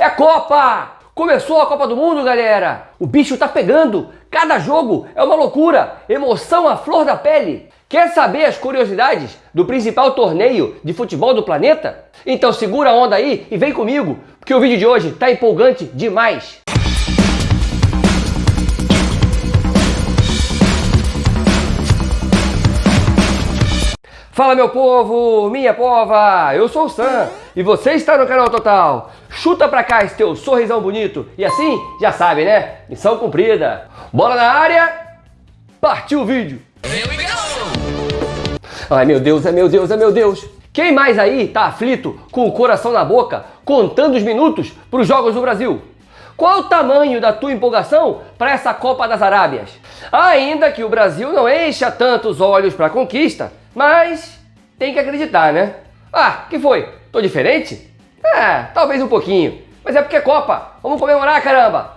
É Copa! Começou a Copa do Mundo, galera! O bicho tá pegando! Cada jogo é uma loucura! Emoção à flor da pele! Quer saber as curiosidades do principal torneio de futebol do planeta? Então segura a onda aí e vem comigo, porque o vídeo de hoje tá empolgante demais! Fala meu povo, minha pova, eu sou o Sam e você está no canal Total. Chuta pra cá esse teu sorrisão bonito e assim, já sabe né? Missão cumprida. Bola na área, partiu o vídeo. Ai meu Deus, é meu Deus, é meu Deus. Quem mais aí tá aflito, com o coração na boca, contando os minutos para os Jogos do Brasil? Qual o tamanho da tua empolgação para essa Copa das Arábias? Ainda que o Brasil não encha tantos olhos para a conquista, mas tem que acreditar, né? Ah, que foi? Tô diferente? É, talvez um pouquinho. Mas é porque é Copa. Vamos comemorar, caramba!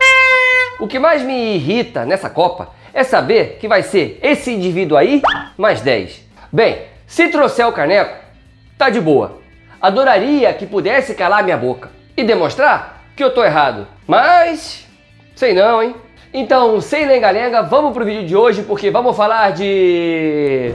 O que mais me irrita nessa Copa é saber que vai ser esse indivíduo aí mais 10. Bem, se trouxer o caneco, tá de boa. Adoraria que pudesse calar minha boca e demonstrar que eu tô errado. Mas, sei não, hein? Então, sem lenga-lenga, vamos pro vídeo de hoje porque vamos falar de...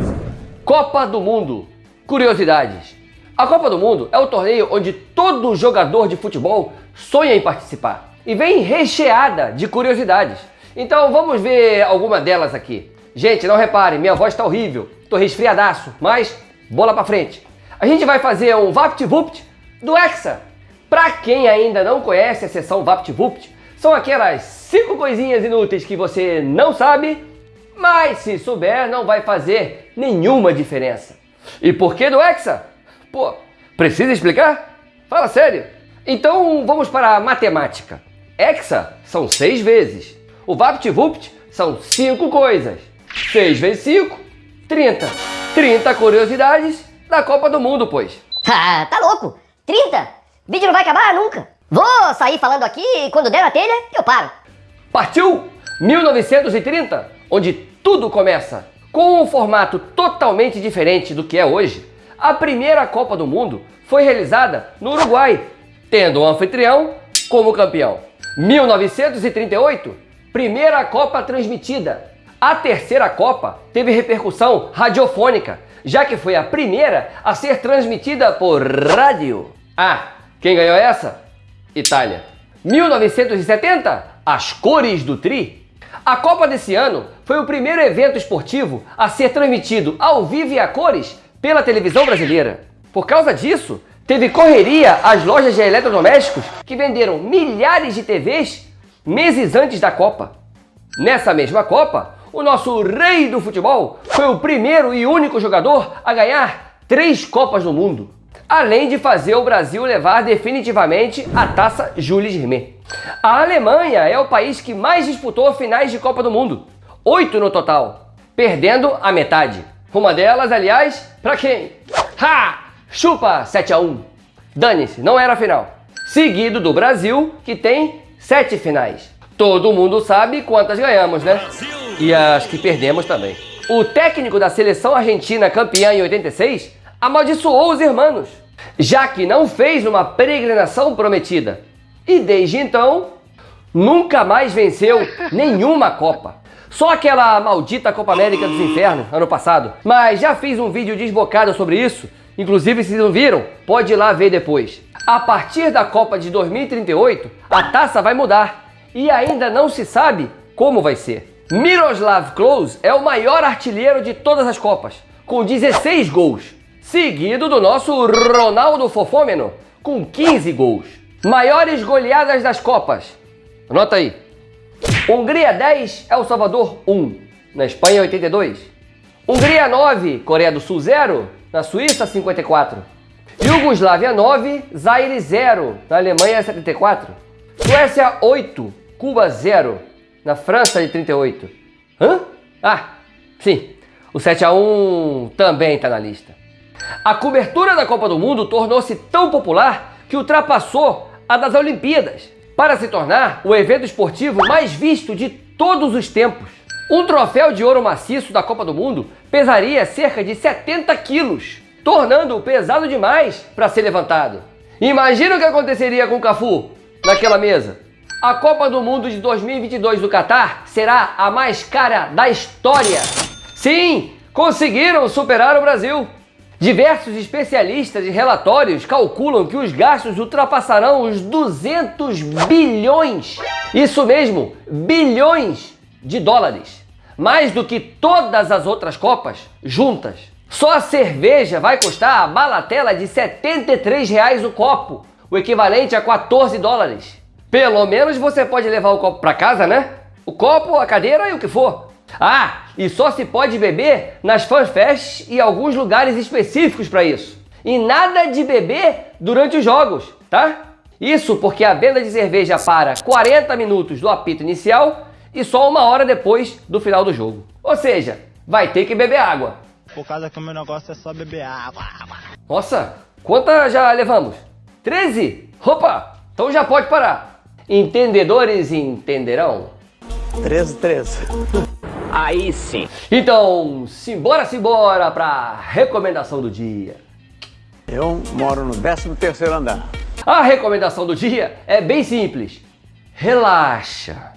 Copa do Mundo. Curiosidades. A Copa do Mundo é o torneio onde todo jogador de futebol sonha em participar e vem recheada de curiosidades. Então vamos ver alguma delas aqui. Gente, não reparem, minha voz está horrível, tô resfriadaço, mas bola para frente. A gente vai fazer um VaptVupt do Hexa. Para quem ainda não conhece a seção VaptVupt, são aquelas cinco coisinhas inúteis que você não sabe mas se souber, não vai fazer nenhuma diferença. E por que do Hexa? Pô, precisa explicar? Fala sério. Então vamos para a matemática. Hexa são seis vezes. O VaptVupt são cinco coisas. 6 vezes 5, 30. 30 curiosidades da Copa do Mundo, pois. Ah, tá louco? 30? Vídeo não vai acabar nunca. Vou sair falando aqui e quando der na telha, eu paro. Partiu 1930 onde tudo começa. Com um formato totalmente diferente do que é hoje, a primeira Copa do Mundo foi realizada no Uruguai, tendo o anfitrião como campeão. 1938, primeira Copa transmitida. A terceira Copa teve repercussão radiofônica, já que foi a primeira a ser transmitida por rádio. Ah, quem ganhou essa? Itália. 1970, as cores do Tri. A Copa desse ano foi o primeiro evento esportivo a ser transmitido ao vivo e a cores pela televisão brasileira. Por causa disso, teve correria às lojas de eletrodomésticos que venderam milhares de TVs meses antes da Copa. Nessa mesma Copa, o nosso rei do futebol foi o primeiro e único jogador a ganhar três Copas do Mundo além de fazer o Brasil levar definitivamente a taça Jules Rimet. A Alemanha é o país que mais disputou finais de Copa do Mundo, oito no total, perdendo a metade. Uma delas, aliás, para quem? Ha! Chupa 7 a 1. Dane-se, não era a final. Seguido do Brasil, que tem sete finais. Todo mundo sabe quantas ganhamos, né? E as que perdemos também. O técnico da seleção argentina campeã em 86 amaldiçoou os irmãos, já que não fez uma peregrinação prometida. E desde então, nunca mais venceu nenhuma Copa. Só aquela maldita Copa América dos Infernos, ano passado. Mas já fiz um vídeo desbocado sobre isso. Inclusive, se não viram, pode ir lá ver depois. A partir da Copa de 2038, a taça vai mudar. E ainda não se sabe como vai ser. Miroslav Klose é o maior artilheiro de todas as Copas, com 16 gols seguido do nosso Ronaldo Fofômeno, com 15 gols. Maiores goleadas das Copas. Anota aí. Hungria 10, El Salvador 1. Na Espanha 82. Hungria 9, Coreia do Sul 0. Na Suíça 54. Iugoslávia 9, Zaire 0. Na Alemanha 74. Suécia 8, Cuba 0. Na França de 38. Hã? Ah, sim. O 7 a 1 também está na lista. A cobertura da Copa do Mundo tornou-se tão popular que ultrapassou a das Olimpíadas, para se tornar o evento esportivo mais visto de todos os tempos. Um troféu de ouro maciço da Copa do Mundo pesaria cerca de 70 quilos, tornando-o pesado demais para ser levantado. Imagina o que aconteceria com o Cafu. naquela mesa. A Copa do Mundo de 2022 do Catar será a mais cara da história. Sim, conseguiram superar o Brasil. Diversos especialistas e relatórios calculam que os gastos ultrapassarão os 200 bilhões. Isso mesmo, bilhões de dólares. Mais do que todas as outras Copas juntas. Só a cerveja vai custar a balatela de 73 reais o copo, o equivalente a 14 dólares. Pelo menos você pode levar o copo para casa, né? O copo, a cadeira e o que for. Ah, e só se pode beber nas fanfests e alguns lugares específicos para isso. E nada de beber durante os jogos, tá? Isso porque a venda de cerveja para 40 minutos do apito inicial e só uma hora depois do final do jogo. Ou seja, vai ter que beber água. Por causa que o meu negócio é só beber água. Nossa, quantas já levamos? 13? Opa, então já pode parar. Entendedores entenderão. 13, 13. Aí sim. Então, simbora, simbora para recomendação do dia. Eu moro no 13º andar. A recomendação do dia é bem simples. Relaxa.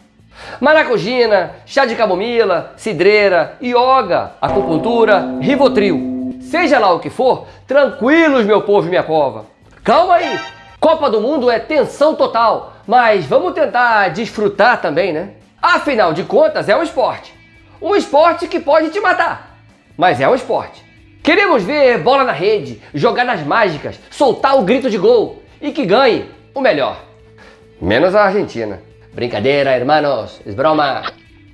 Maracujina, chá de camomila, cidreira, yoga, acupuntura, rivotril. Seja lá o que for, tranquilos meu povo e minha cova. Calma aí. Copa do Mundo é tensão total, mas vamos tentar desfrutar também, né? Afinal de contas, é um esporte. Um esporte que pode te matar, mas é um esporte. Queremos ver bola na rede, jogadas mágicas, soltar o grito de gol e que ganhe o melhor. Menos a Argentina. Brincadeira, hermanos, es broma.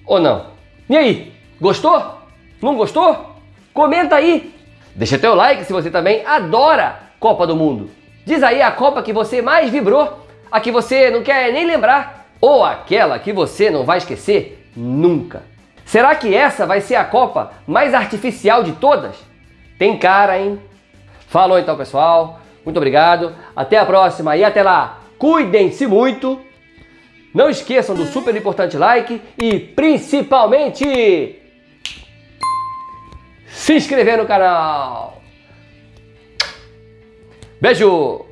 Ou não? E aí, gostou? Não gostou? Comenta aí. Deixa teu like se você também adora Copa do Mundo. Diz aí a Copa que você mais vibrou, a que você não quer nem lembrar, ou aquela que você não vai esquecer nunca. Será que essa vai ser a Copa mais artificial de todas? Tem cara, hein? Falou então, pessoal. Muito obrigado. Até a próxima e até lá. Cuidem-se muito. Não esqueçam do super importante like e principalmente se inscrever no canal. Beijo!